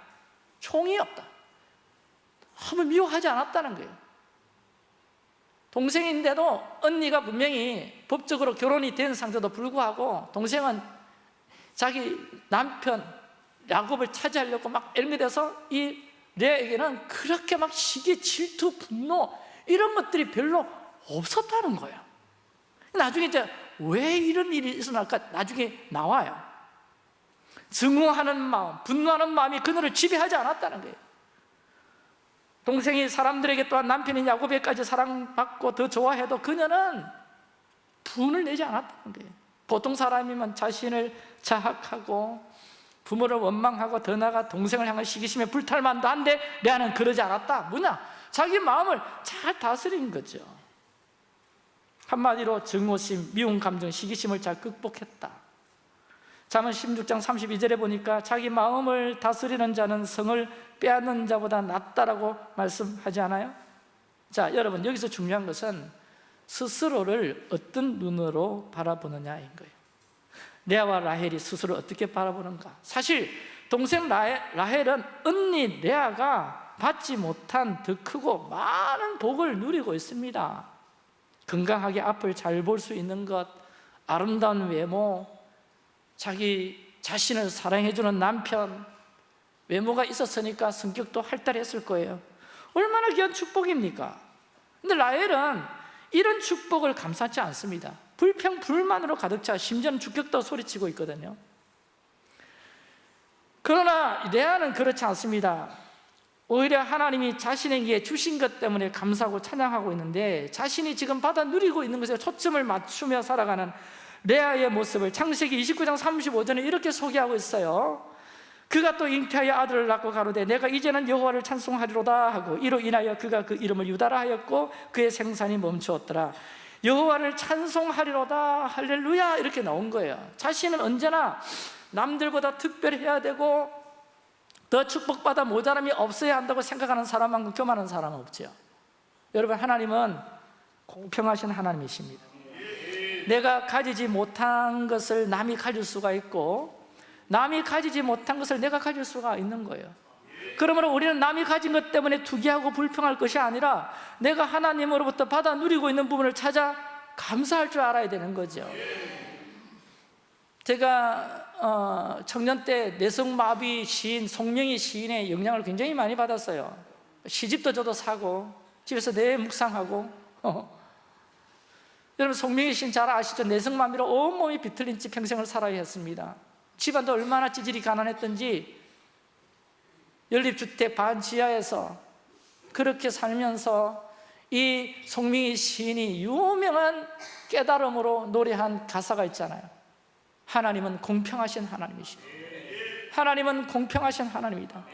Speaker 1: 총이 없다 한번 미워하지 않았다는 거예요 동생인데도 언니가 분명히 법적으로 결혼이 된 상태도 불구하고 동생은 자기 남편 야곱을 차지하려고 막 엘미돼서 이 레아에게는 그렇게 막 시기, 질투, 분노 이런 것들이 별로 없었다는 거예요. 나중에 이제 왜 이런 일이 일어날까 나중에 나와요. 증오하는 마음, 분노하는 마음이 그녀를 지배하지 않았다는 거예요. 동생이 사람들에게 또한 남편인 야곱에까지 사랑받고 더 좋아해도 그녀는 분을 내지 않았다는 거예요. 보통 사람이면 자신을 자학하고 부모를 원망하고 더 나아가 동생을 향한 시기심에 불탈만도 한데 레아는 그러지 않았다 뭐냐? 자기 마음을 잘 다스린 거죠 한마디로 증오심, 미움 감정, 시기심을 잘 극복했다 잠언 16장 32절에 보니까 자기 마음을 다스리는 자는 성을 빼앗는 자보다 낫다라고 말씀하지 않아요? 자, 여러분 여기서 중요한 것은 스스로를 어떤 눈으로 바라보느냐인 거예요 레아와 라헬이 스스로 어떻게 바라보는가? 사실 동생 라헬, 라헬 은 언니 레아가 받지 못한 더 크고 많은 복을 누리고 있습니다. 건강하게 앞을 잘 볼 수 있는 것 아름다운 외모 자기 자신을 사랑해주는 남편 외모가 있었으니까 성격도 활달했을 거예요. 얼마나 귀한 축복입니까? 근데 라헬은 이런 축복을 감사치 않습니다 불평, 불만으로 가득 차 심지어는 주격도 소리치고 있거든요. 그러나 레아는 그렇지 않습니다. 오히려 하나님이 자신에게 주신 것 때문에 감사하고 찬양하고 있는데 자신이 지금 받아 누리고 있는 것에 초점을 맞추며 살아가는 레아의 모습을 창세기 29장 35절에 이렇게 소개하고 있어요. 그가 또 잉태하여 아들을 낳고 가로되 내가 이제는 여호와를 찬송하리로다 하고 이로 인하여 그가 그 이름을 유다라 하였고 그의 생산이 멈추었더라 여호와를 찬송하리로다 할렐루야 이렇게 나온 거예요. 자신은 언제나 남들보다 특별해야 되고 더 축복받아 모자람이 없어야 한다고 생각하는 사람만큼 교만한 사람은 없죠. 여러분 하나님은 공평하신 하나님이십니다. 내가 가지지 못한 것을 남이 가질 수가 있고 남이 가지지 못한 것을 내가 가질 수가 있는 거예요 그러므로 우리는 남이 가진 것 때문에 투기하고 불평할 것이 아니라 내가 하나님으로부터 받아 누리고 있는 부분을 찾아 감사할 줄 알아야 되는 거죠 제가 어, 청년 때 내성마비 시인 송명희 시인의 영향을 굉장히 많이 받았어요 시집도 저도 사고 집에서 내 묵상하고 어. 여러분 송명희 시인 잘 아시죠? 내성마비로 온몸이 비틀린 채 평생을 살아야 했습니다 집안도 얼마나 찌질이 가난했던지 연립주택 반지하에서 그렇게 살면서 이 송명희 시인이 유명한 깨달음으로 노래한 가사가 있잖아요. 하나님은 공평하신 하나님이십니다 하나님은 공평하신 하나님이다.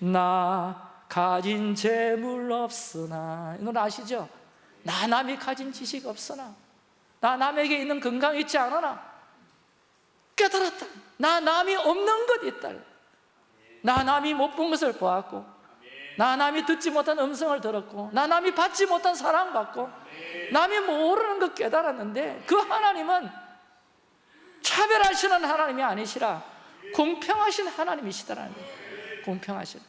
Speaker 1: 나 가진 재물 없으나 이건 아시죠? 나 남이 가진 지식 없으나 나 남에게 있는 건강 있지 않으나 깨달았다. 나 남이 없는 것 있다 나 남이 못 본 것을 보았고 나 남이 듣지 못한 음성을 들었고 나 남이 받지 못한 사랑받고 남이 모르는 것 깨달았는데 그 하나님은 차별하시는 하나님이 아니시라 공평하신 하나님이시다라는 거예요. 공평하신.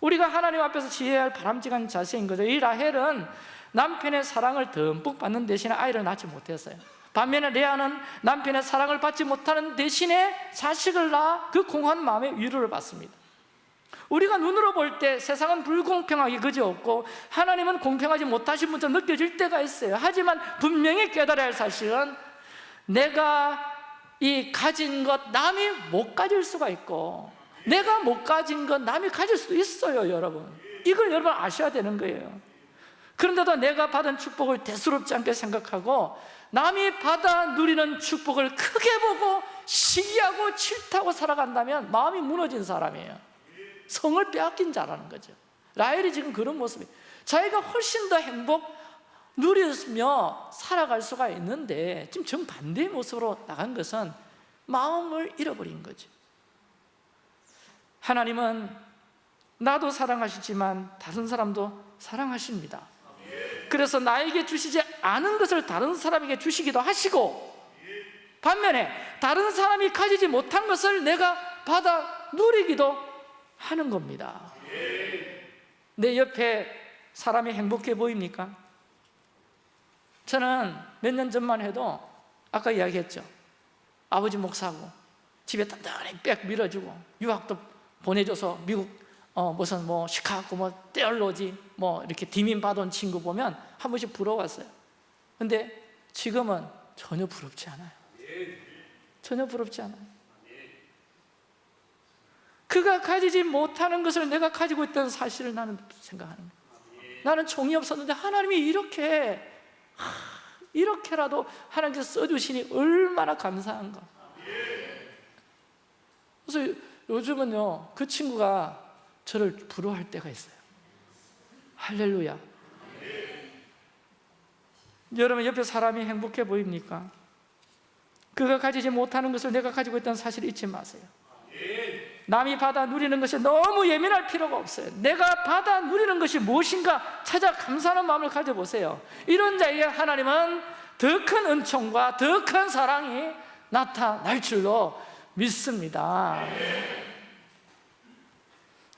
Speaker 1: 우리가 하나님 앞에서 지혜해야 할 바람직한 자세인 거죠. 이 라헬은 남편의 사랑을 듬뿍 받는 대신에 아이를 낳지 못했어요 반면에 레아는 남편의 사랑을 받지 못하는 대신에 자식을 낳아 그 공허한 마음에 위로를 받습니다. 우리가 눈으로 볼 때 세상은 불공평하게 그지 없고 하나님은 공평하지 못하신 분처럼 느껴질 때가 있어요. 하지만 분명히 깨달아야 할 사실은 내가 이 가진 것 남이 못 가질 수가 있고 내가 못 가진 것 남이 가질 수도 있어요 여러분. 이걸 여러분 아셔야 되는 거예요. 그런데도 내가 받은 축복을 대수롭지 않게 생각하고 남이 받아 누리는 축복을 크게 보고 시기하고 질타하고 살아간다면 마음이 무너진 사람이에요. 성을 빼앗긴 자라는 거죠. 라헬이 지금 그런 모습이에요 자기가 훨씬 더 행복 누리며 살아갈 수가 있는데 지금 정반대의 모습으로 나간 것은 마음을 잃어버린 거죠. 하나님은 나도 사랑하시지만 다른 사람도 사랑하십니다 그래서 나에게 주시지 않은 것을 다른 사람에게 주시기도 하시고 반면에 다른 사람이 가지지 못한 것을 내가 받아 누리기도 하는 겁니다 내 옆에 사람이 행복해 보입니까? 저는 몇 년 전만 해도 아까 이야기했죠 아버지 목사고 집에 단단히 빽 밀어주고 유학도 보내줘서 미국 어, 무슨 뭐 시카고 뭐 떼얼로지 뭐 이렇게 디민 받은 친구 보면 한 번씩 부러웠어요. 근데 지금은 전혀 부럽지 않아요. 전혀 부럽지 않아요. 그가 가지지 못하는 것을 내가 가지고 있다는 사실을 나는 생각하는 거예요. 나는 종이 없었는데 하나님이 이렇게 이렇게라도 하나님께서 써주시니 얼마나 감사한가. 그래서 요즘은요 그 친구가 저를 부러워할 때가 있어요. 할렐루야. 여러분 옆에 사람이 행복해 보입니까? 그가 가지지 못하는 것을 내가 가지고 있다는 사실을 잊지 마세요. 남이 받아 누리는 것에 너무 예민할 필요가 없어요. 내가 받아 누리는 것이 무엇인가 찾아 감사하는 마음을 가져보세요. 이런 자에게 하나님은 더 큰 은총과 더 큰 사랑이 나타날 줄로 믿습니다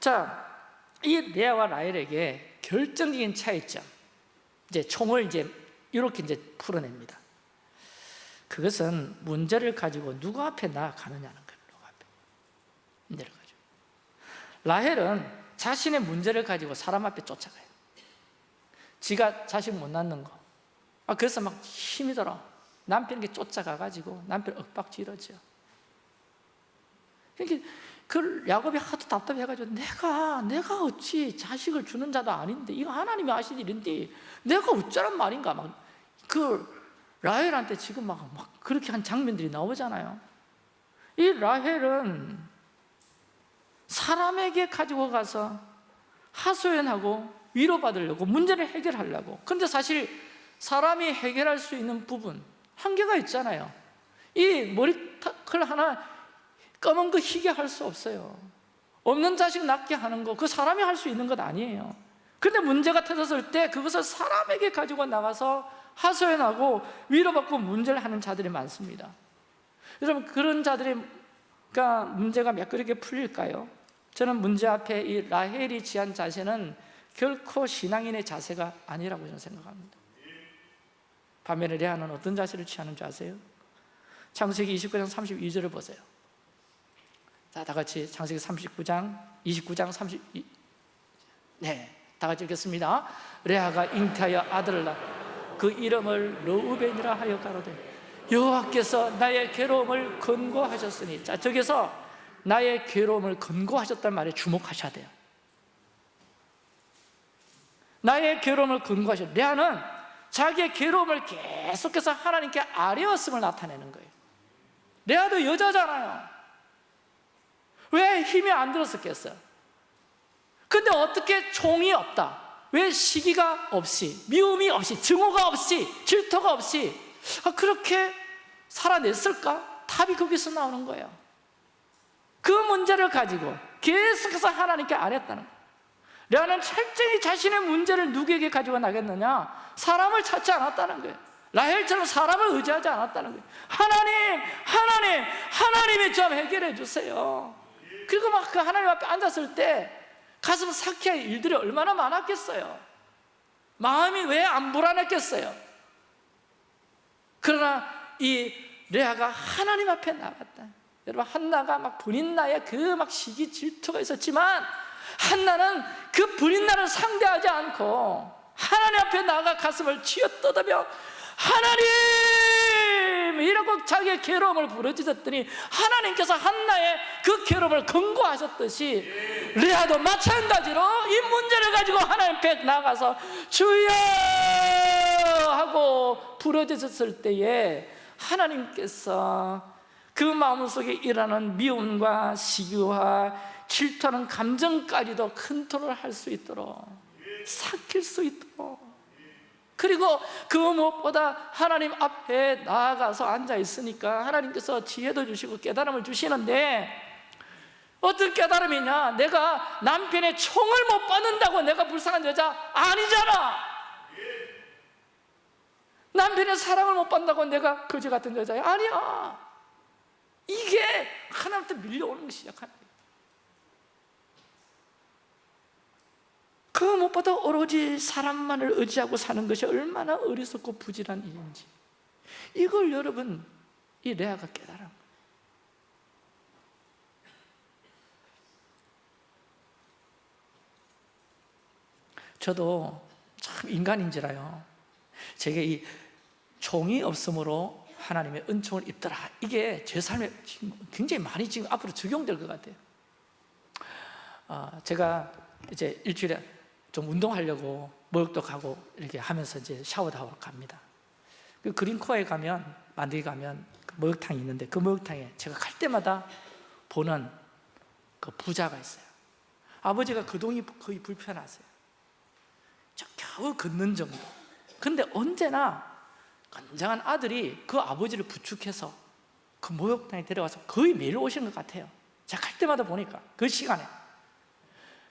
Speaker 1: 자, 이 레아와 라헬에게 결정적인 차이점 이제 총을 이제 이렇게 이제 풀어냅니다. 그것은 문제를 가지고 누구 앞에 나아가느냐는 거예요. 누구 앞에? 문제를 가지고 라헬은 자신의 문제를 가지고 사람 앞에 쫓아가요. 지가 자식 못 낳는 거. 아, 그래서 막 힘이 들어. 남편에게 쫓아가가지고 남편 윽박지르죠 그러니까 그 야곱이 하도 답답해가지고 내가 내가 어찌 자식을 주는 자도 아닌데 이거 하나님이 하신 일인데 내가 어쩌란 말인가? 막 그 라헬한테 지금 막, 막 그렇게 한 장면들이 나오잖아요. 이 라헬은 사람에게 가지고 가서 하소연하고 위로받으려고 문제를 해결하려고. 근데 사실 사람이 해결할 수 있는 부분 한계가 있잖아요. 이 머리칼 하나 검은 거 희게 할 수 없어요. 없는 자식 낳게 하는 거 그 사람이 할 수 있는 것 아니에요. 근데 문제가 터졌을 때 그것을 사람에게 가지고 나가서 하소연하고 위로받고 문제를 하는 자들이 많습니다. 여러분 그런 자들이 가 문제가 매끄럽게 풀릴까요? 저는 문제 앞에 이 라헬이 취한 자세는 결코 신앙인의 자세가 아니라고 저는 생각합니다. 반면에 레아는 어떤 자세를 취하는 줄 아세요? 창세기 29장 32절을 보세요 자, 다 같이 창세기 39장, 29장 32 네, 다 같이 읽겠습니다. 레아가 잉태하여 아들을 낳그 이름을 르우벤이라 하여 가로되 여호와께서 나의 괴로움을 근고하셨으니 자 저기서 나의 괴로움을 근고하셨단 말에 주목하셔야 돼요. 나의 괴로움을 근고하셨 레아는 자기의 괴로움을 계속해서 하나님께 아뢰었음을 나타내는 거예요. 레아도 여자잖아요 왜 힘이 안 들었었겠어요? 근데 어떻게 종이 없다 왜 시기가 없이 미움이 없이 증오가 없이 질투가 없이 아, 그렇게 살아냈을까? 답이 거기서 나오는 거예요 그 문제를 가지고 계속해서 하나님께 안 했다는 거예요 레아는 철저히 자신의 문제를 누구에게 가지고 나겠느냐? 사람을 찾지 않았다는 거예요 라헬처럼 사람을 의지하지 않았다는 거예요 하나님, 하나님, 하나님이 좀 해결해 주세요 그리고 막 그 하나님 앞에 앉았을 때 가슴 삭혀할 일들이 얼마나 많았겠어요. 마음이 왜 안 불안했겠어요? 그러나 이 레아가 하나님 앞에 나갔다. 여러분 한나가 막 분인나의 그 막 시기 질투가 있었지만 한나는 그 분인나를 상대하지 않고 하나님 앞에 나가 가슴을 쥐어뜯으며 하나님! 이라고 자기의 괴로움을 부르짖었더니 하나님께서 한나의 그 괴로움을 근거하셨듯이 레아도 마찬가지로 이 문제를 가지고 하나님 앞에 나가서 주여! 하고 부르짖었을 때에 하나님께서 그 마음속에 일하는 미움과 시기와 질투하는 감정까지도 컨트롤할 수 있도록 삭힐 수 있도록 그리고 그 무엇보다 하나님 앞에 나아가서 앉아 있으니까 하나님께서 지혜도 주시고 깨달음을 주시는데 어떤 깨달음이냐? 내가 남편의 총을 못 받는다고 내가 불쌍한 여자 아니잖아. 남편의 사랑을 못 받는다고 내가 거지 같은 여자야? 아니야. 이게 하나님한테 밀려오는 시작하는 거예요 그 무엇보다 오로지 사람만을 의지하고 사는 것이 얼마나 어리석고 부질한 일인지. 이걸 여러분 이 레아가 깨달은 저도 참 인간인지라요. 제게 이 종이 없으므로 하나님의 은총을 입더라. 이게 제 삶에 지금 굉장히 많이 지금 앞으로 적용될 것 같아요. 아, 제가 이제 일주일에 좀 운동하려고 목욕도 가고 이렇게 하면서 이제 샤워도 하고 갑니다. 그 그린코어에 가면 만들기 가면 그 목욕탕이 있는데 그 목욕탕에 제가 갈 때마다 보는 그 부자가 있어요. 아버지가 그동이 거의 불편하세요. 저 겨우 걷는 정도. 근데 언제나 건장한 아들이 그 아버지를 부축해서 그 목욕탕에 데려가서 거의 매일 오시는 것 같아요. 제가 갈 때마다 보니까 그 시간에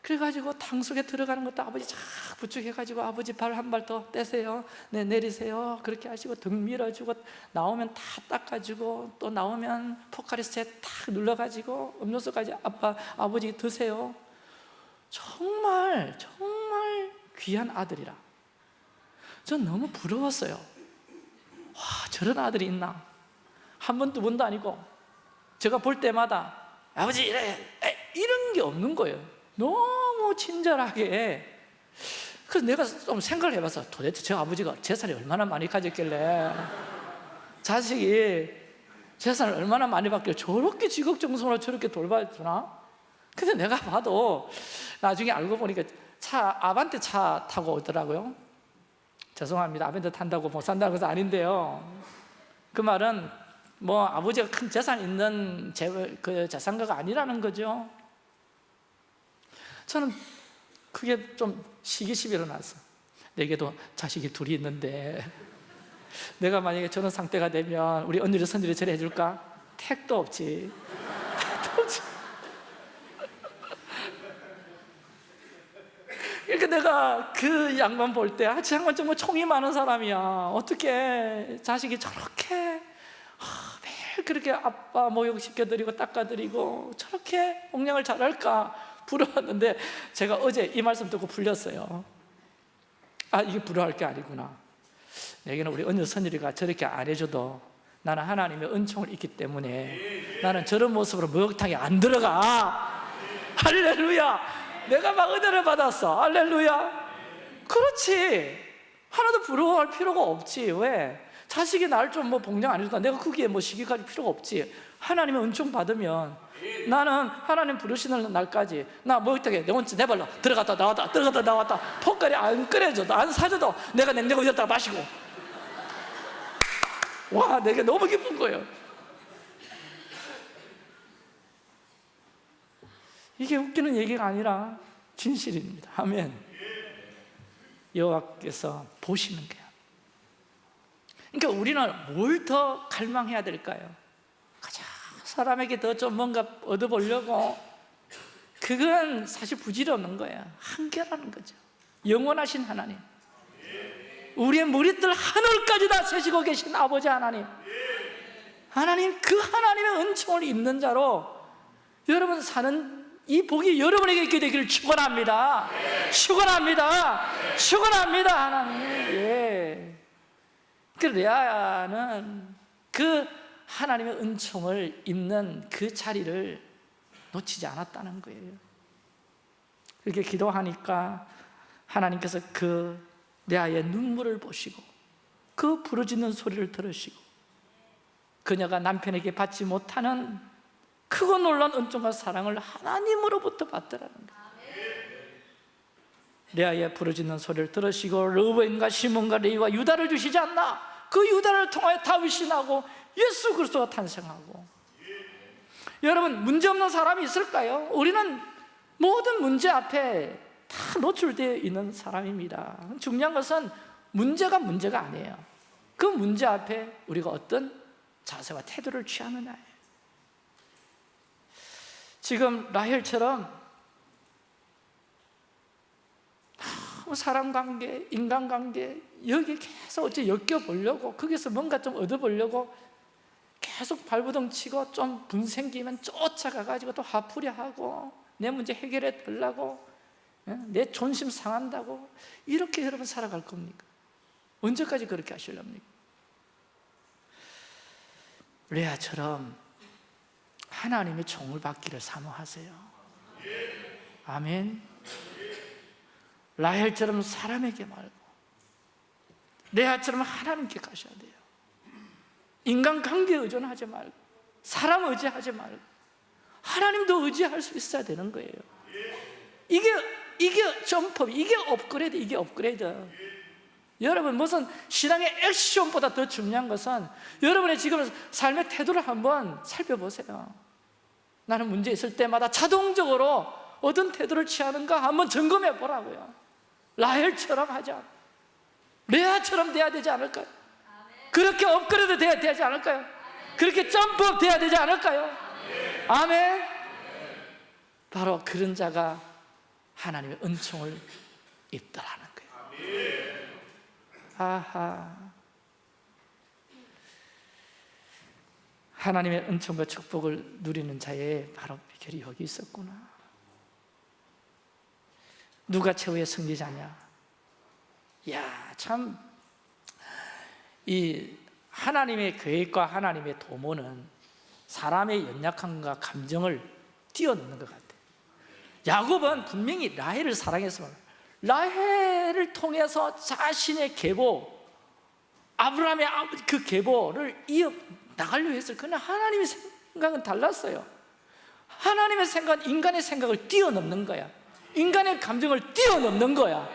Speaker 1: 그래가지고 탕 속에 들어가는 것도 아버지 쫙 부축해가지고 아버지 발 한 발 더 떼세요. 네 내리세요. 그렇게 하시고 등 밀어주고 나오면 다 닦아주고 또 나오면 포카리스에 탁 눌러가지고 음료수까지 아빠 아버지 드세요. 정말 정말 귀한 아들이라. 전 너무 부러웠어요. 와 저런 아들이 있나? 한 번 두 번도 아니고 제가 볼 때마다 아버지 이래 에, 이런 게 없는 거예요 너무 친절하게. 그래서 내가 좀 생각을 해봐서 도대체 저 아버지가 재산이 얼마나 많이 가졌길래. 자식이 재산을 얼마나 많이 받길래 저렇게 지극정성으로 저렇게 돌봐주나? 근데 내가 봐도 나중에 알고 보니까 차 아반떼 차 타고 오더라고요. 죄송합니다. 아반떼 탄다고 못 산다는 것은 아닌데요. 그 말은 뭐 아버지가 큰 재산 있는 재, 그 재산가가 아니라는 거죠 저는 그게 좀 시기심이 일어났어 내게도 자식이 둘이 있는데 내가 만약에 저런 상태가 되면 우리 언니를 선들이 저래 해줄까? 택도 없지 택도 없지 그러니까 내가 그 양반 볼 때, 아, 저 양반 정말 총이 많은 사람이야. 어떻게 자식이 저렇게 아, 매일 그렇게 아빠 목욕시켜드리고 닦아드리고 저렇게 공양을 잘할까 부러웠는데 제가 어제 이 말씀 듣고 풀렸어요. 아, 이게 부러워할 게 아니구나. 내게는 우리 언니 선율이가 저렇게 안 해줘도 나는 하나님의 은총을 있기 때문에 나는 저런 모습으로 목욕탕에 안 들어가. 할렐루야. 내가 막 은혜를 받았어 할렐루야 그렇지 하나도 부러워할 필요가 없지 왜? 자식이 나를 좀뭐 봉양 안 해준다 내가 거기에 뭐 시기 가질 필요가 없지 하나님의 은총 받으면 나는 하나님 부르시는 날까지 나 목욕탕에 내 혼자 내 발로 들어갔다 나왔다 들어갔다 나왔다 폭발이 안 끓여줘도 안 사줘도 내가 냉장고에 다 마시고 와 내게 너무 기쁜 거예요 이게 웃기는 얘기가 아니라 진실입니다. 아멘. 여호와께서 보시는 거야. 그러니까 우리는 뭘 더 갈망해야 될까요? 사람에게 더 좀 뭔가 얻어보려고 그건 사실 부질없는 거야. 한계라는 거죠. 영원하신 하나님. 우리의 머리들 하늘까지 다 세시고 계신 아버지 하나님. 하나님 그 하나님의 은총을 입는 자로 여러분 사는 이 복이 여러분에게 있게 되기를 축원합니다. 축원합니다. 축원합니다. 하나님. 예. 그 레아는 그 하나님의 은총을 입는 그 자리를 놓치지 않았다는 거예요. 그렇게 기도하니까 하나님께서 그 레아의 눈물을 보시고 그 부르짖는 소리를 들으시고 그녀가 남편에게 받지 못하는 크고 놀란 은총과 사랑을 하나님으로부터 받더라는 거예요 레아의 부르짖는 소리를 들으시고 르벤과 시몬과 레이와 유다를 주시지 않나 그 유다를 통하여 다윗이 나고 예수 그리스도가 탄생하고. 여러분 문제 없는 사람이 있을까요? 우리는 모든 문제 앞에 다 노출되어 있는 사람입니다. 중요한 것은 문제가 문제가 아니에요. 그 문제 앞에 우리가 어떤 자세와 태도를 취하느냐예요. 지금 라헬처럼 너무 사람 관계, 인간 관계 여기 계속 어째 엮여보려고 거기서 뭔가 좀 얻어보려고 계속 발부둥 치고 좀 분 생기면 쫓아가가지고 또 화풀이 하고 내 문제 해결해 달라고 예? 내 존심 상한다고 이렇게 여러분 살아갈 겁니까? 언제까지 그렇게 하실랍니까? 레아처럼 하나님의 종을 받기를 사모하세요 아멘 라헬처럼 사람에게 말고 레아처럼 하나님께 가셔야 돼요. 인간관계에 의존하지 말고 사람 의지하지 말고 하나님도 의지할 수 있어야 되는 거예요. 이게 이게 점프, 이게 업그레이드, 이게 업그레이드. 여러분 무슨 신앙의 액션보다 더 중요한 것은 여러분의 지금 삶의 태도를 한번 살펴보세요. 나는 문제 있을 때마다 자동적으로 어떤 태도를 취하는가 한번 점검해 보라고요. 라헬처럼 하자 레아처럼 돼야 되지 않을까요? 그렇게 업그레이드 돼야 되지 않을까요? 그렇게 점프업 돼야 되지 않을까요? 아멘 바로 그런 자가 하나님의 은총을 입더라는 거예요 아하 하나님의 은총과 축복을 누리는 자의 바로 비결이 여기 있었구나 누가 최후의 승리자냐 야 참 이 하나님의 계획과 하나님의 도모는 사람의 연약함과 감정을 뛰어넘는 것 같아요 야곱은 분명히 라헬을 사랑했습니다 라헬을 통해서 자신의 계보 아브라함의 그 계보를 이어 나가려 했어요. 그러나 하나님의 생각은 달랐어요. 하나님의 생각은 인간의 생각을 뛰어넘는 거야. 인간의 감정을 뛰어넘는 거야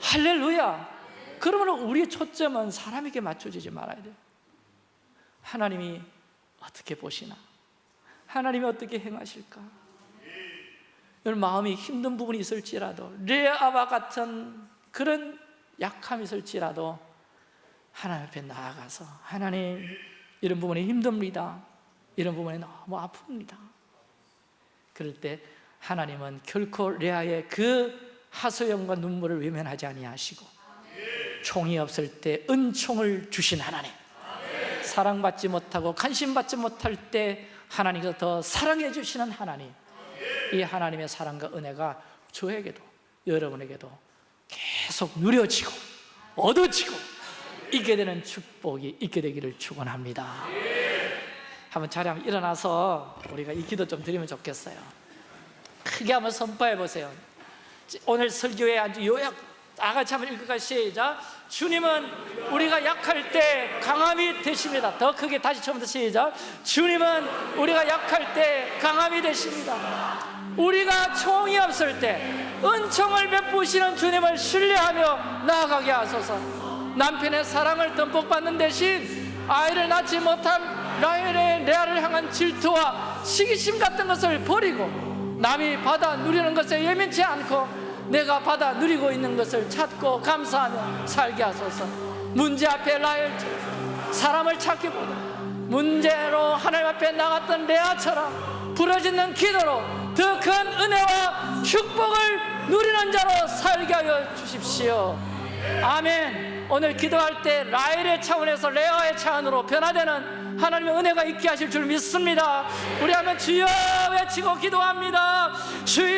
Speaker 1: 할렐루야. 그러면 우리의 초점은 사람에게 맞춰지지 말아야 돼요 하나님이 어떻게 보시나? 하나님이 어떻게 행하실까? 여러분 마음이 힘든 부분이 있을지라도 레아와 같은 그런 약함이 있을지라도 하나님 앞에 나아가서 하나님 이런 부분이 힘듭니다. 이런 부분이 너무 아픕니다. 그럴 때 하나님은 결코 레아의 그 하소연과 눈물을 외면하지 아니하시고 총이 없을 때 은총을 주신 하나님 사랑받지 못하고 관심받지 못할 때 하나님께서 더 사랑해 주시는 하나님 이 하나님의 사랑과 은혜가 저에게도 여러분에게도 계속 누려지고 얻어지고 있게 되는 축복이 있게 되기를 축원합니다. 한번 자리 한번 일어나서 우리가 이 기도 좀 드리면 좋겠어요. 크게 한번 선포해 보세요. 오늘 설교에 아주 요약 다 같이 한번 읽을까 시작. 주님은 우리가 약할 때 강함이 되십니다. 더 크게 다시 처음부터 시작. 주님은 우리가 약할 때 강함이 되십니다. 우리가 총이 없을 때 은총을 베푸시는 주님을 신뢰하며 나아가게 하소서. 남편의 사랑을 듬뿍 받는 대신 아이를 낳지 못한 라헬의 레아를 향한 질투와 시기심 같은 것을 버리고 남이 받아 누리는 것에 예민치 않고 내가 받아 누리고 있는 것을 찾고 감사하며 살게 하소서. 문제 앞에 라헬 사람을 찾기보다 문제로 하나님 앞에 나갔던 레아처럼 부러지는 기도로 더 큰 은혜와 축복을 누리는 자로 살게 하여 주십시오. 아멘. 오늘 기도할 때 라헬의 차원에서 레아의 차원으로 변화되는 하나님의 은혜가 있게 하실 줄 믿습니다. 우리 하면 주여 외치고 기도합니다. 주여